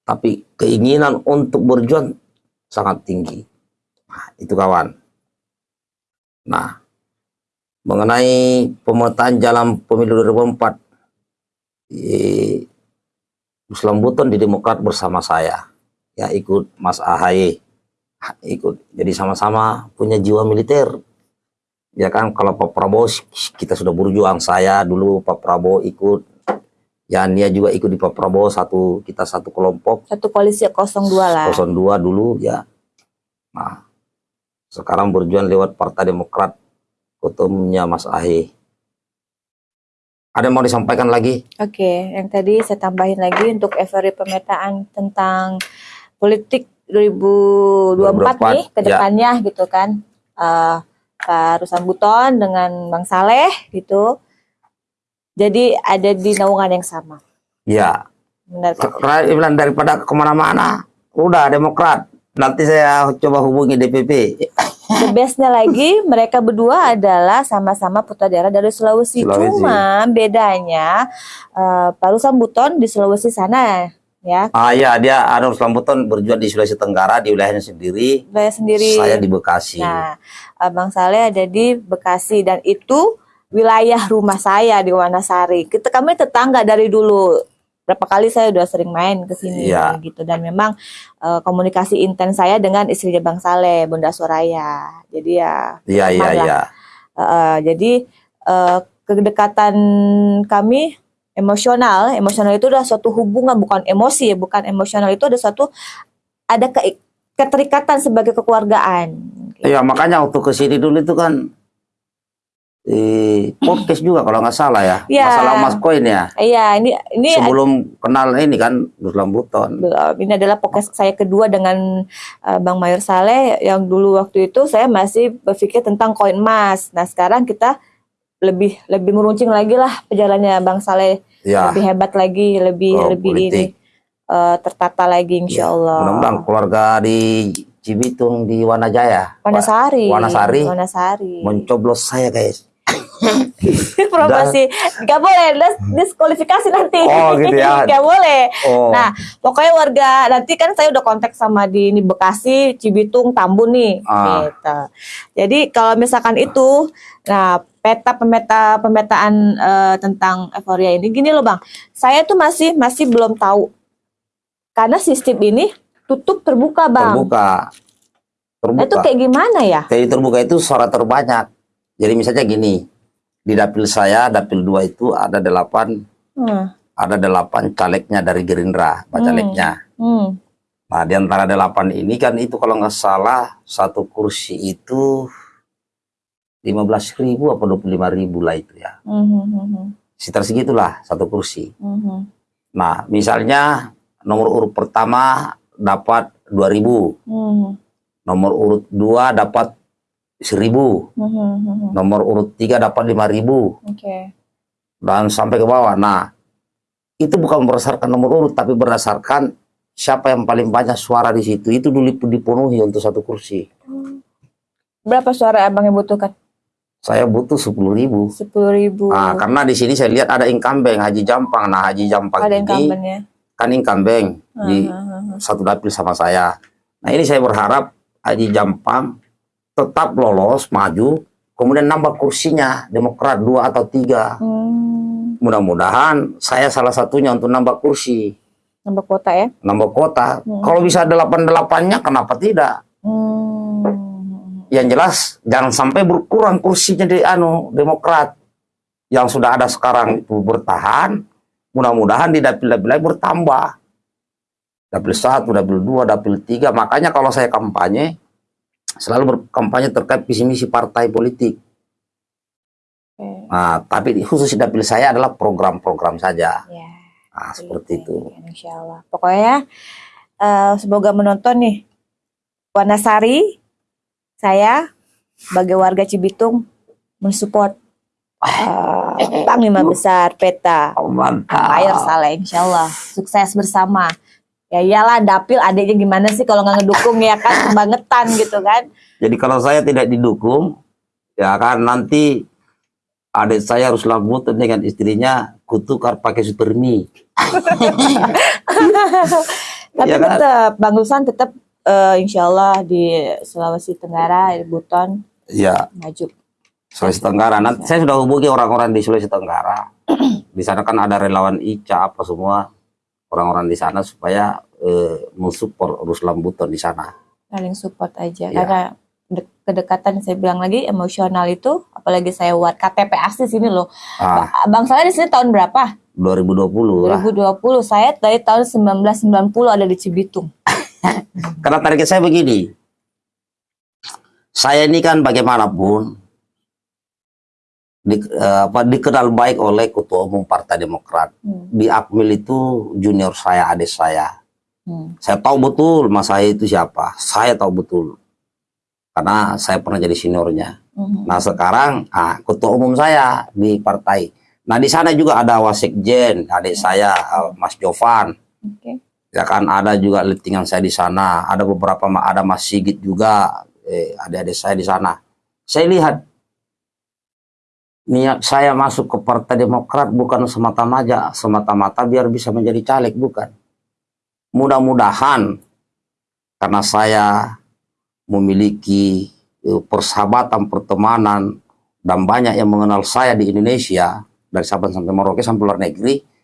Tapi keinginan untuk berjuang sangat tinggi. Nah, itu kawan. Nah, mengenai pemetaan jalan pemilu 2004, eh, Islam Buton di Demokrat bersama saya ya ikut Mas Ahaye. Ikut. Jadi sama-sama punya jiwa militer. Ya kan kalau Pak Prabowo kita sudah berjuang. Saya dulu Pak Prabowo ikut. Ya Nia juga ikut di Pak Prabowo. Satu kita satu kelompok. Satu koalisi 02 lah. 02 dulu ya. Nah sekarang berjuang lewat Partai Demokrat ketumnya Mas Ahaye. Ada yang mau disampaikan lagi? Oke, yang tadi saya tambahin lagi untuk efori pemetaan tentang politik 2024, 2024 nih ke ya. depannya ya. gitu kan. Uh, Pak Rusan Buton dengan Bang Saleh gitu. Jadi ada di naungan yang sama. Ya. Benar. Bilang daripada ke mana-mana, udah Demokrat. Nanti saya coba hubungi DPP. The bestnya lagi, mereka berdua adalah sama-sama putra daerah dari Sulawesi. Sulawesi. Cuma bedanya uh, Pak Rusan Buton di Sulawesi sana ya. Ah iya, dia Arnold Lambuton berjuang di Sulawesi Tenggara di wilayahnya sendiri. Wilayah sendiri. Saya di Bekasi. Nah, Bang Saleh ada di Bekasi dan itu wilayah rumah saya di Wanasari. Kita kami tetangga dari dulu. Berapa kali saya udah sering main ke sini ya. gitu dan memang uh, komunikasi intens saya dengan istrinya Bang Saleh, Bunda Soraya. Jadi ya Iya iya iya. Uh, jadi uh, kedekatan kami emosional. Emosional itu adalah suatu hubungan bukan emosi. Ya bukan emosional itu ada suatu ada ke, keterikatan sebagai kekeluargaan. Iya makanya waktu ke sini dulu itu kan di podcast juga kalau nggak salah ya, ya masalah mas koin ya. Iya ini ini sebelum kenal ini kan Ruslan Buton ini adalah podcast saya kedua dengan uh, Bang Mayor Saleh. Yang dulu waktu itu saya masih berpikir tentang koin emas. Nah sekarang kita lebih lebih meruncing lagi lah perjalanannya Bang Saleh ya. lebih hebat lagi lebih oh, lebih politik. ini uh, tertata lagi insya ya. Allah. Mudah-mudahan keluarga di Cibitung di Wanajaya. Wanasari. Wanasari. Wanasari. Mencoblos saya guys. promosi nggak boleh diskualifikasi nanti oh gitu ya nggak boleh oh. nah pokoknya warga nanti kan saya udah kontak sama di ini Bekasi Cibitung Tambun nih ah. gitu jadi kalau misalkan itu nah peta pemeta pemetaan uh, tentang euforia ini. Gini loh bang. Saya tuh masih masih belum tahu. Karena sistem ini tutup terbuka bang. Terbuka. Terbuka. Itu kayak gimana ya? Jadi terbuka itu suara terbanyak. Jadi misalnya gini di dapil saya dapil dua itu ada delapan hmm. ada delapan calegnya dari Gerindra pak calegnya. Hmm. hmm. nah di antara delapan ini kan itu kalau nggak salah satu kursi itu lima belas ribu apa dua puluh lima ribu lah itu ya. Mm-hmm. Sekitar segitulah satu kursi. Mm-hmm. Nah, misalnya nomor urut pertama dapat dua ribu, mm-hmm. nomor urut dua dapat seribu, mm-hmm. nomor urut tiga dapat lima ribu, okay. dan sampai ke bawah. Nah, itu bukan berdasarkan nomor urut, tapi berdasarkan siapa yang paling banyak suara di situ. Itu dulu dipenuhi untuk satu kursi. Berapa suara abang yang butuhkan? Saya butuh sepuluh ribu. Sepuluh ribu. Nah, karena di sini saya lihat ada incumbent Haji Jampang. Nah, Haji Jampang ada ini kan incumbent uh, di uh, uh, satu dapil sama saya. Nah, ini saya berharap Haji Jampang tetap lolos, maju, kemudian nambah kursinya Demokrat dua atau tiga. Hmm. Mudah-mudahan saya salah satunya untuk nambah kursi. Nambah kota ya? Nambah kota. Hmm. Kalau bisa delapan delapannya, kenapa tidak? Hmm yang jelas jangan sampai berkurang kursinya di anu Demokrat yang sudah ada sekarang itu bertahan mudah-mudahan di dapil-dapil lain bertambah. Dapil satu, dapil dua, dapil tiga. Makanya kalau saya kampanye, selalu berkampanye terkait visi misi partai politik. Nah, tapi khusus di dapil saya adalah program-program saja. Ya. Nah, seperti itu. Insya Allah. Pokoknya eh, semoga menonton nih. Wanasari, saya sebagai warga Cibitung mensupport eh, Panglima Besar Peta Oh. Air Saleh, Insya Allah sukses bersama. Ya iyalah dapil adiknya gimana sih kalau nggak ngedukung ya kan kebangetan gitu kan. Jadi kalau saya tidak didukung, ya kan nanti adik saya harus lambutan dengan istrinya kutukar pakai super mie. Tapi Iya kan? tetap Bang Lusan tetap eh, Insya Allah di Sulawesi Tenggara, di Buton Ya, maju. Sulawesi Tenggara. Nanti saya sudah hubungi orang-orang di Sulawesi Tenggara. Di sana kan ada relawan Ica apa semua orang-orang di sana supaya eh, mensupport Ruslan Buton di sana. Saling support aja Iya. karena de- kedekatan saya bilang lagi emosional itu apalagi saya buat KTP asli sini loh. Ah, Bang saya di sini tahun berapa? 2020 lah. 2020. Saya dari tahun 1990 ada di Cibitung. Karena target saya begini. Saya ini kan bagaimanapun di, eh, apa, dikenal baik oleh Ketua Umum Partai Demokrat. Hmm. Di Akmil itu junior saya, adik saya. Hmm. Saya tahu betul Mas saya itu siapa. Saya tahu betul. Karena saya pernah jadi seniornya. Hmm. Nah sekarang ah, Ketua Umum saya di partai. Nah di sana juga ada Wasekjen, adik saya eh, Mas Jovan. Oke. Ya kan ada juga lettingan saya di sana. Ada beberapa ada Mas juga. Eh, adik-adik saya di sana. Saya lihat niat saya masuk ke Partai Demokrat bukan semata-mata semata-mata biar bisa menjadi caleg bukan. Mudah-mudahan karena saya memiliki eh, persahabatan pertemanan dan banyak yang mengenal saya di Indonesia dari Sabang sampai Merauke sampai luar negeri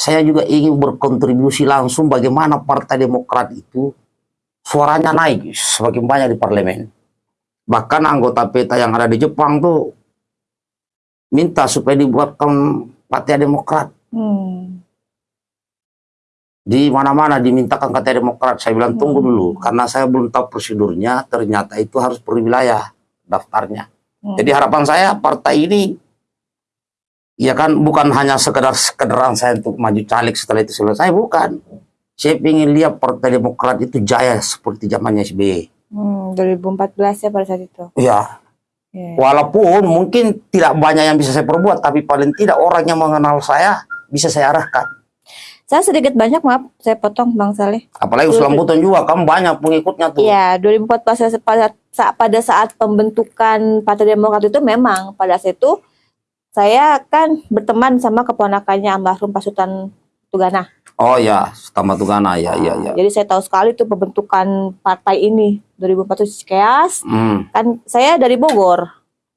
saya juga ingin berkontribusi langsung bagaimana Partai Demokrat itu suaranya naik semakin banyak di parlemen. Bahkan anggota peta yang ada di Jepang tuh minta supaya dibuatkan Partai Demokrat. Hmm. Di mana-mana dimintakan Partai Demokrat. Saya bilang tunggu dulu karena saya belum tahu prosedurnya. Ternyata itu harus per wilayah daftarnya. Hmm. Jadi harapan saya partai ini ya kan bukan hanya sekedar sekedaran saya untuk maju caleg setelah itu selesai bukan. Saya ingin lihat Partai Demokrat itu jaya seperti zamannya SBY. Hmm, 2014 ya pada saat itu. Ya, Ya. walaupun mungkin tidak banyak yang bisa saya perbuat, tapi paling tidak orang yang mengenal saya bisa saya arahkan. Saya sedikit banyak maaf, saya potong Bang Saleh. Apalagi Usulan Buton juga, kan banyak pengikutnya tuh. Iya, 2014 saya- pada saat pada saat pembentukan Partai Demokrat itu memang pada saat itu saya kan berteman sama keponakannya almarhum Pak Sultan Tugana. Oh ya, Tama Tugana, ya, ya, ya. Jadi saya tahu sekali tuh pembentukan partai ini 2014 Cikeas. Hmm. Kan saya dari Bogor.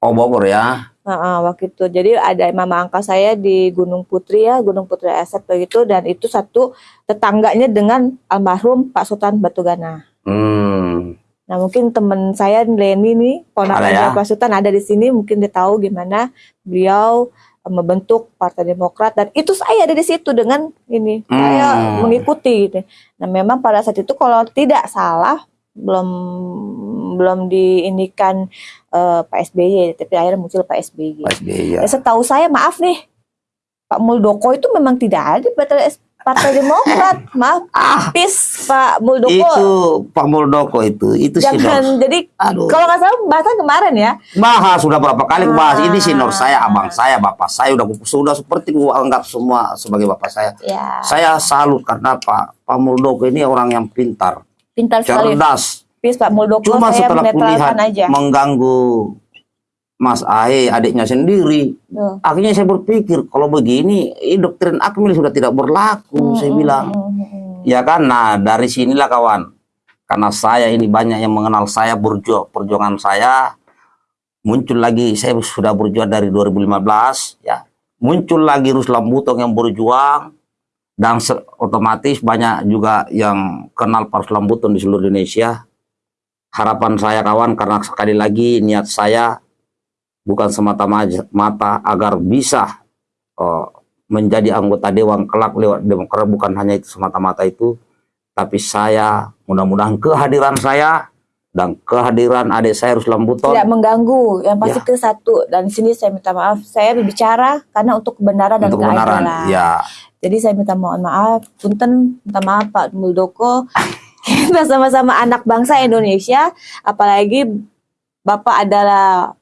Oh Bogor ya. Heeh, waktu itu. Jadi ada mama angka saya di Gunung Putri ya, Gunung Putri Aset begitu dan itu satu tetangganya dengan almarhum Pak Sultan Batugana. Hmm. Nah mungkin teman saya Leni nih, Ada ponakannya ya? Pak Sultan ada di sini, mungkin dia tahu gimana beliau eh, membentuk Partai Demokrat dan itu saya ada di situ dengan ini saya Hmm. mengikuti. Gitu. Nah memang pada saat itu kalau tidak salah belum belum diinikan eh, Pak SBY, tapi akhirnya muncul Pak SBY. Pak SBY ya. Setahu saya maaf nih, Pak Muldoko itu memang tidak ada di Partai, Demokrat, maaf, Ah, pis Pak Muldoko. itu Pak Muldoko itu, itu Jangan jadi Aduh. kalau nggak salah bahasan kemarin ya. Bahas sudah berapa kali bahas ini senior Ah. saya, abang saya, bapak saya udah sudah seperti gua anggap semua sebagai bapak saya. Ya, Saya salut karena Pak Pak Muldoko ini orang yang pintar, pintar sekali. cerdas. Pis Pak Muldoko Cuma saya setelah kulihat aja. mengganggu Mas Ahe adiknya sendiri, Tuh. akhirnya saya berpikir kalau begini, ini doktrin Akmil sudah tidak berlaku. saya Hmm, bilang, hmm, ya kan. Nah dari sinilah kawan, karena saya ini banyak yang mengenal saya berjuang perjuangan saya. Muncul lagi saya sudah berjuang dari 2015 ya. Muncul lagi Ruslan Butong yang berjuang. Dan otomatis banyak juga yang kenal Pak Ruslan Butong di seluruh Indonesia. Harapan saya kawan karena sekali lagi niat saya bukan semata-mata agar bisa eh, menjadi anggota dewan kelak lewat demokrat bukan hanya itu semata-mata itu, tapi saya mudah-mudahan kehadiran saya dan kehadiran adik saya Ruslan Buton Tidak mengganggu, yang pasti Ya. ke satu. Dan sini saya minta maaf, saya berbicara karena untuk kebenaran dan kebenaran. keadilan. Ya, Jadi saya minta mohon maaf, punten, minta maaf Pak Muldoko. Kita sama-sama anak bangsa Indonesia, apalagi Bapak adalah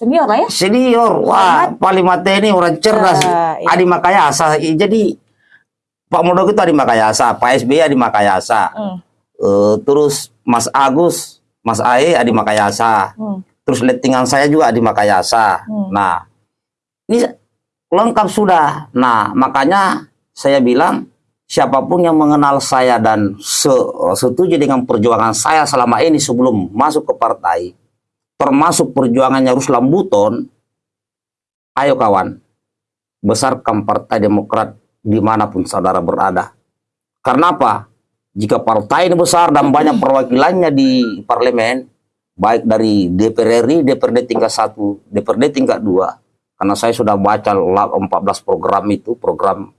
senior lah ya. senior, wah, paling mata ini orang cerdas. Eh, iya. Adi Makayasa. Jadi Pak Muldoko itu Adi Makayasa, Pak SBY Adi Makayasa. Hmm, Eh, terus Mas Agus, Mas Ae Adi Makayasa. hmm, Terus lettingan saya juga Adi Makayasa. Hmm. Nah, ini lengkap sudah. Nah, makanya saya bilang siapa pun yang mengenal saya dan se- setuju dengan perjuangan saya selama ini sebelum masuk ke partai, termasuk perjuangannya Ruslan Buton, ayo kawan, besarkan Partai Demokrat di mana pun saudara berada. Karena apa? Jika partai ini besar dan banyak perwakilannya di parlemen, baik dari DPR RI, DPRD tingkat 1, DPRD tingkat 2, karena saya sudah baca la- 14 program itu, program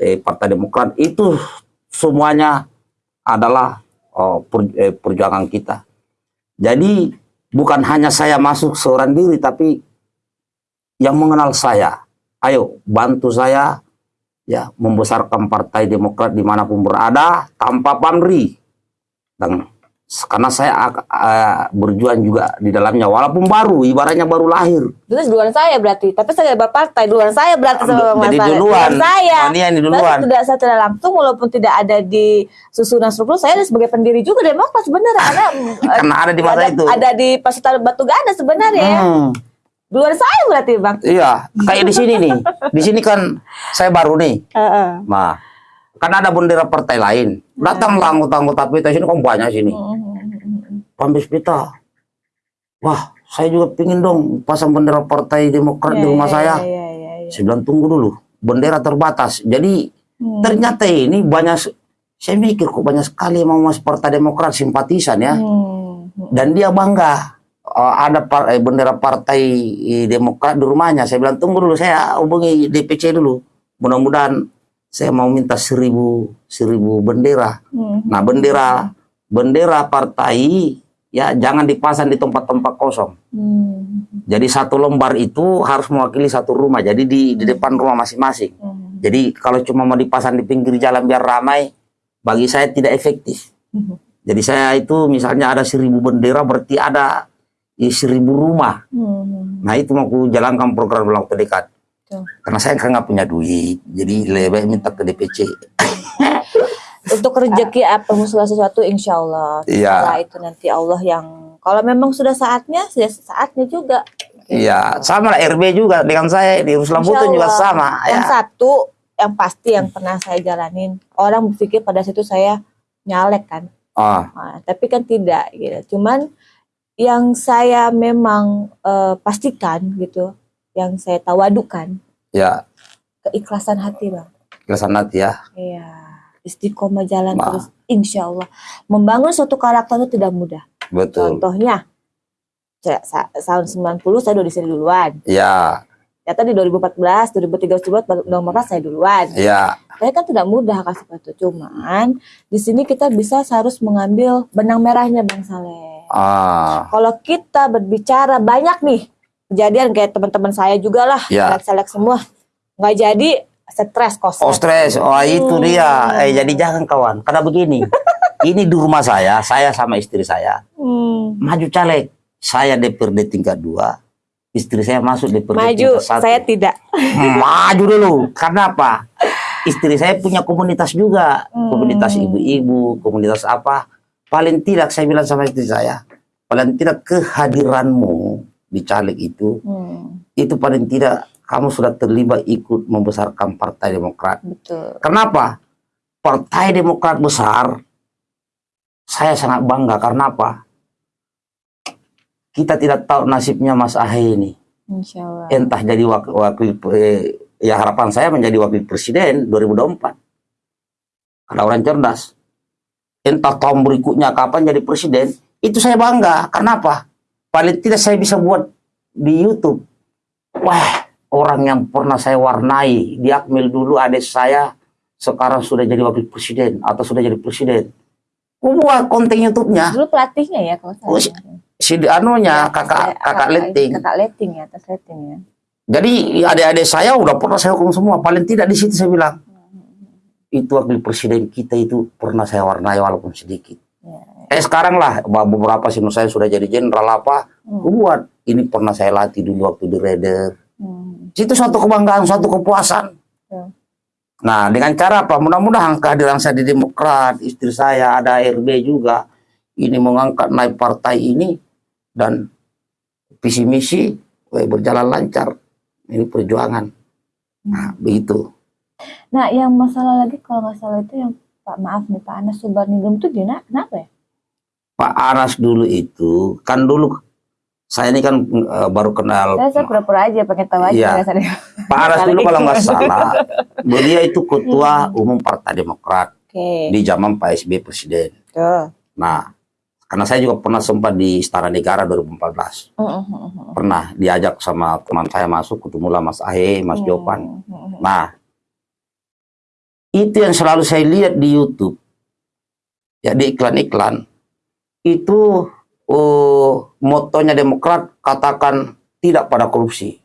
eh, Partai Demokrat, itu semuanya adalah oh, per- eh, perjuangan kita. Jadi bukan hanya saya masuk seorang diri, tapi yang mengenal saya, ayo bantu saya ya membesarkan Partai Demokrat di mana pun berada tanpa pamrih. Dan karena saya eh, berjuang juga di dalamnya walaupun baru ibaratnya baru lahir Itu duluan saya berarti, tapi saya tidak partai, duluan saya berarti sama Mas jadi Saleh. duluan saya. oh, Saya duluan tidak saya tidak langsung walaupun tidak ada di susunan struktur saya sebagai pendiri juga Demokrat sebenarnya karena eh, karena ada di masa ada, itu ada di Pasitan Batu Gana sebenarnya ya. Hmm, Duluan saya berarti Bang. iya kayak di sini nih di sini kan saya baru nih Heeh. nah kan ada bendera partai lain datanglah anggota-anggota kita sini kan banyak sini Pambis pita wah saya juga pingin dong pasang bendera partai Demokrat di rumah saya Iya, iya, iya. Saya bilang tunggu dulu, bendera terbatas. Jadi Hmm. ternyata ini banyak, saya mikir kok banyak sekali mau masuk Partai Demokrat simpatisan ya. Hmm. Dan dia bangga eh, ada par- eh, bendera Partai eh, Demokrat di rumahnya. Saya bilang tunggu dulu, saya hubungi DPC dulu. Mudah-mudahan saya mau minta seribu seribu bendera. Hmm. Nah bendera bendera partai ya jangan dipasang di tempat-tempat kosong. Hmm. Jadi satu lembar itu harus mewakili satu rumah. Jadi di, di depan rumah masing-masing. Hmm. Jadi kalau cuma mau dipasang di pinggir jalan biar ramai, bagi saya tidak efektif. Hmm. Jadi saya itu misalnya ada seribu bendera berarti ada eh, seribu rumah. Hmm. Nah itu mau jalankan program dalam waktu dekat. Betul. Karena saya kan nggak punya duit, jadi lebih baik minta ke DPC. Untuk rezeki apa segala sesuatu insya Allah. Iya. Setelah itu nanti Allah yang kalau memang sudah saatnya, sudah saatnya juga. Iya, sama lah RB juga dengan saya di Ruslan Buton juga sama. Yang Ya. satu yang pasti yang pernah saya jalanin, orang berpikir pada situ saya nyalek kan. Oh, Nah, tapi kan tidak gitu. Cuman yang saya memang eh, pastikan gitu, yang saya tawadukan ya, keikhlasan hati bang. kelasan hati ya. Iya, istiqomah jalan Nah. terus, insya Allah. Membangun suatu karakter itu tidak mudah. Betul. Contohnya, tahun 90 saya udah di sini duluan. Ya, Ternyata di 2014, 2013, 2014 saya duluan. ya, Saya kan tidak mudah kasih itu. Cuman di sini kita bisa harus mengambil benang merahnya Bang Saleh. ah, Kalau kita berbicara banyak nih kejadian kayak teman-teman saya juga lah, Ya. selek semua nggak jadi stres kos. Oh stres, oh itu Hmm. dia. Eh jadi jangan kawan, karena begini. ini di rumah saya, saya sama istri saya Hmm. maju caleg. Saya DPRD tingkat 2, istri saya masuk DPRD Maju, tingkat 1. saya tidak. maju dulu. Karena apa? Istri saya punya komunitas juga, Hmm. komunitas ibu-ibu, komunitas apa. Paling tidak saya bilang sama istri saya, paling tidak kehadiranmu di caleg itu, Hmm, itu paling tidak kamu sudah terlibat ikut membesarkan Partai Demokrat. betul. Kenapa? Partai Demokrat besar, saya sangat bangga. Karena apa? Kita tidak tahu nasibnya Mas Ahy ini. Insya Allah. Entah jadi wakil, wakil eh, ya harapan saya menjadi wakil presiden 2024. Karena orang cerdas. Entah tahun berikutnya kapan jadi presiden, itu saya bangga. Kenapa? Paling tidak saya bisa buat di YouTube. Wah, orang yang pernah saya warnai. Di Akmil dulu adik saya sekarang sudah jadi wakil presiden atau sudah jadi presiden. Gua buat konten YouTube-nya. Dulu pelatihnya ya kalau Oh, saya. Si anunya Ya, kakak saya- kakak Leting. Kakak leting ya, atas leting ya. Jadi adik-adik saya udah pernah saya hukum semua. Paling tidak di situ saya bilang itu wakil presiden kita itu pernah saya warnai walaupun sedikit. Ya. Eh sekarang lah beberapa sinu saya sudah jadi jenderal apa. Hmm. Buat ini pernah saya latih dulu waktu di Raider. Hmm. Itu suatu kebanggaan, suatu kepuasan. Ya. Nah, dengan cara apa? Mudah-mudahan kehadiran saya di Demokrat, istri saya ada RB juga, ini mengangkat naik partai ini dan visi misi eh, berjalan lancar. Ini perjuangan. Nah, begitu. Nah, yang masalah lagi kalau nggak salah itu yang Pak maaf nih Pak Anas Subarningrum itu gimana? Kenapa ya? Pak Anas dulu itu kan dulu saya ini kan eh, baru kenal Saya, saya pura-pura aja pengen tahu aja Iya. Pak Anas dulu kalau nggak salah, beliau itu ketua umum Partai Demokrat Oke. di zaman Pak SBY presiden. Tuh. Nah, karena saya juga pernah sempat di Istana Negara 2014. Mm, mm, mm, mm. Pernah diajak sama teman saya masuk, ketemulah Mas Ahe, Mas Jopan. Mm, mm, mm. Nah, itu yang selalu saya lihat di YouTube. Ya, di iklan-iklan. Itu oh, motonya Demokrat katakan tidak pada korupsi.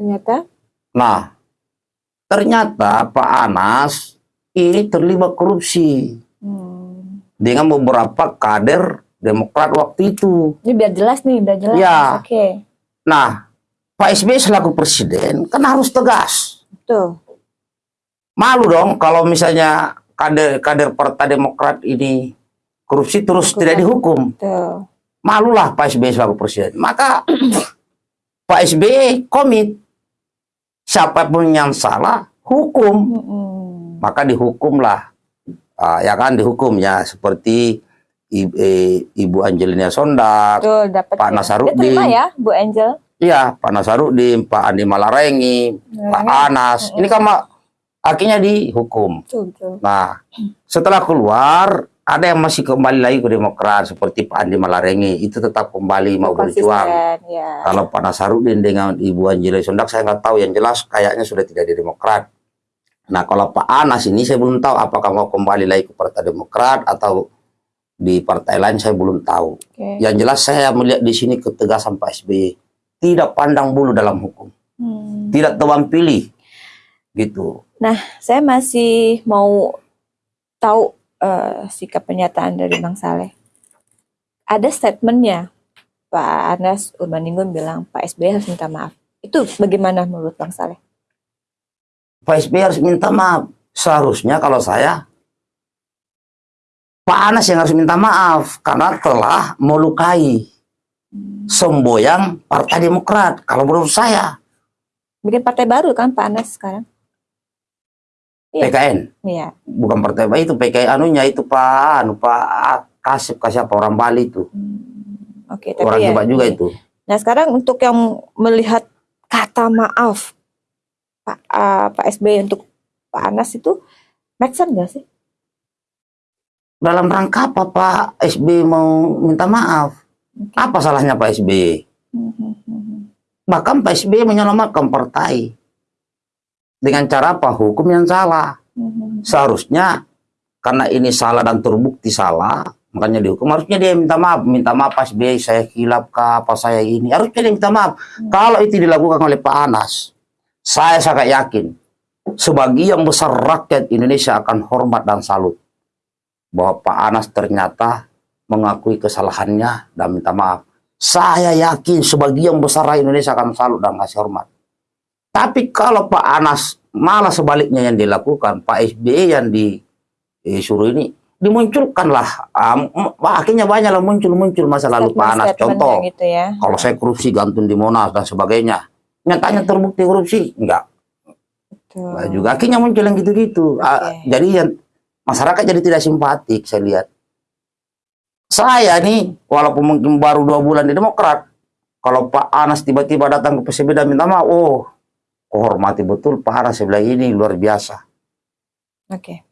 Ternyata Nah, ternyata Pak Anas ini terlibat korupsi hmm. dengan beberapa kader Demokrat waktu itu. ini biar jelas nih, biar jelas. Ya. Oke. Nah, Pak SBY selaku presiden kan harus tegas. Tuh. Malu dong kalau misalnya kader kader Partai Demokrat ini korupsi terus Hukum. tidak dihukum. Tuh. Malulah Pak SBY selaku presiden. Maka Pak SBY komit siapa pun yang salah hukum. Mm, mm. maka dihukumlah Ah, ya kan dihukum ya seperti I- eh, Ibu Angelina Sondak, Tuh. Pak ya. Terima ya, Bu Angel. ya Pak Nasaruddin, Pak Andi Malarengi, Pak Anas, ini kan akhirnya dihukum. Tuh, tuh. Nah, setelah keluar ada yang masih kembali lagi ke Demokrat seperti Pak Andi Malarengi itu tetap kembali mau berjuang. Ya. Kalau Pak Nasaruddin dengan Ibu Angelina Sondak saya nggak tahu yang jelas kayaknya sudah tidak di Demokrat. Nah kalau Pak Anas ini saya belum tahu apakah mau kembali lagi ke Partai Demokrat atau di partai lain saya belum tahu. Oke. Yang jelas saya melihat di sini ketegasan Pak SBY tidak pandang bulu dalam hukum, Hmm. tidak tebang pilih, gitu. Saya masih mau tahu eh, sikap pernyataan dari Bang Saleh. Ada statementnya Pak Anas Urbaningrum bilang Pak SBY harus minta maaf. Itu bagaimana menurut Bang Saleh? Pak SBY harus minta maaf. Seharusnya kalau saya Pak Anas yang harus minta maaf karena telah melukai semboyang Partai Demokrat. Kalau menurut saya Bikin partai baru kan Pak Anas sekarang? Iya. PKN Iya. bukan partai baru itu PKN anunya itu Pak anu Pak Kasip kasih apa orang Bali itu Hmm, Oke, tapi orang ya. hebat juga itu. Nah sekarang untuk yang melihat kata maaf Pak ah, Pak SBY untuk Pak Anas itu make sense sih? Dalam rangka apa Pak SBY mau minta maaf? Oke. Apa salahnya Pak SBY? Hmm, hmm, hmm, hmm. Bahkan Pak SBY menyelamatkan partai dengan cara apa? Hukum yang salah. Hmm, hmm, seharusnya karena ini salah dan terbukti salah makanya dihukum. Harusnya dia minta maaf. Minta maaf Pak SBY saya hilap kah? Apa saya ini? Harusnya dia minta maaf. Kalau itu dilakukan oleh Pak Anas saya sangat yakin sebagian besar rakyat Indonesia akan hormat dan salut bahwa Pak Anas ternyata mengakui kesalahannya dan minta maaf. Saya yakin sebagian besar rakyat Indonesia akan salut dan kasih hormat tapi kalau Pak Anas malah sebaliknya yang dilakukan Pak SBY yang disuruh ini dimunculkanlah um, akhirnya banyak lah muncul-muncul masa lalu Pak Anas. Contoh gitu ya. kalau saya korupsi gantung di Monas dan sebagainya nyatanya terbukti korupsi? Enggak. Nah, juga. Akhirnya muncul yang gitu-gitu. Ah, Oke. jadi yang masyarakat jadi tidak simpatik saya lihat. Saya nih walaupun mungkin baru dua bulan di Demokrat kalau Pak Anas tiba-tiba datang ke PCB dan minta maaf oh kehormati betul saya bilang ini luar biasa Oke.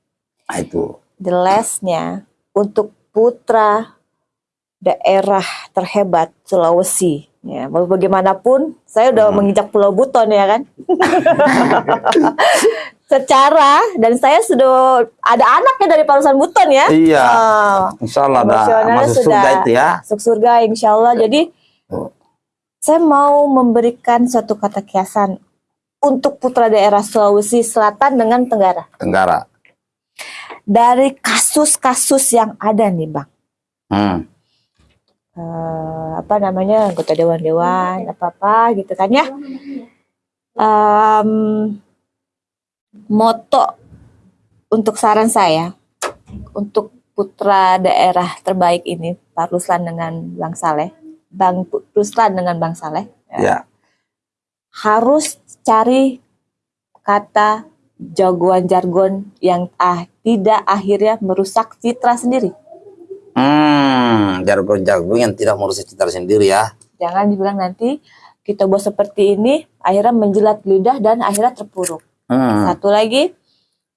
nah itu The last-nya untuk putra daerah terhebat Sulawesi Ya, mau bagaimanapun saya udah Hmm. menginjak Pulau Buton ya kan. Secara dan saya sudah ada anaknya dari Palusan Buton ya. Iya. Ah, Insya Allah ada Emosionalnya masuk sudah- surga itu ya. masuk surga insya Allah. Jadi Oh. saya mau memberikan suatu kata kiasan untuk putra daerah Sulawesi Selatan dengan Tenggara. Tenggara. Dari kasus-kasus yang ada nih bang. Hmm. eh, apa namanya anggota dewan-dewan apa apa gitu kan ya Em, moto untuk saran saya untuk putra daerah terbaik ini Pak Ruslan dengan Bang Saleh Bang Ruslan dengan Bang Saleh Ya. Harus cari kata jagoan jargon yang ah tidak akhirnya merusak citra sendiri Hmm. Jargon-jargon yang tidak merusak citra sendiri ya. Jangan dibilang nanti kita buat seperti ini, akhirnya menjilat lidah dan akhirnya terpuruk. Hmm. Satu lagi,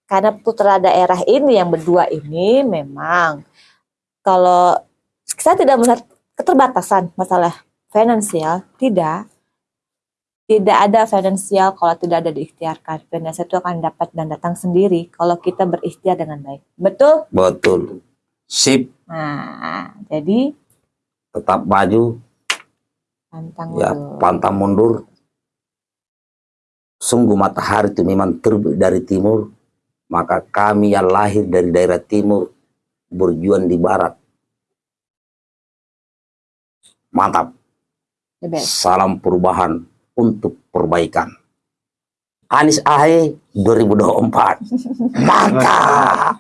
karena putra daerah ini yang berdua ini memang kalau saya tidak melihat keterbatasan masalah finansial, tidak. Tidak ada finansial kalau tidak ada diikhtiarkan. Finansial itu akan dapat dan datang sendiri kalau kita berikhtiar dengan baik. Betul? Betul. Sip. Nah, jadi Tetap maju. pantang Ya, mundur. pantang mundur. Sungguh matahari itu memang terbit dari timur. Maka kami yang lahir dari daerah timur berjuang di barat. Mantap. Salam perubahan untuk perbaikan. Anies Ahe 2024. Mantap.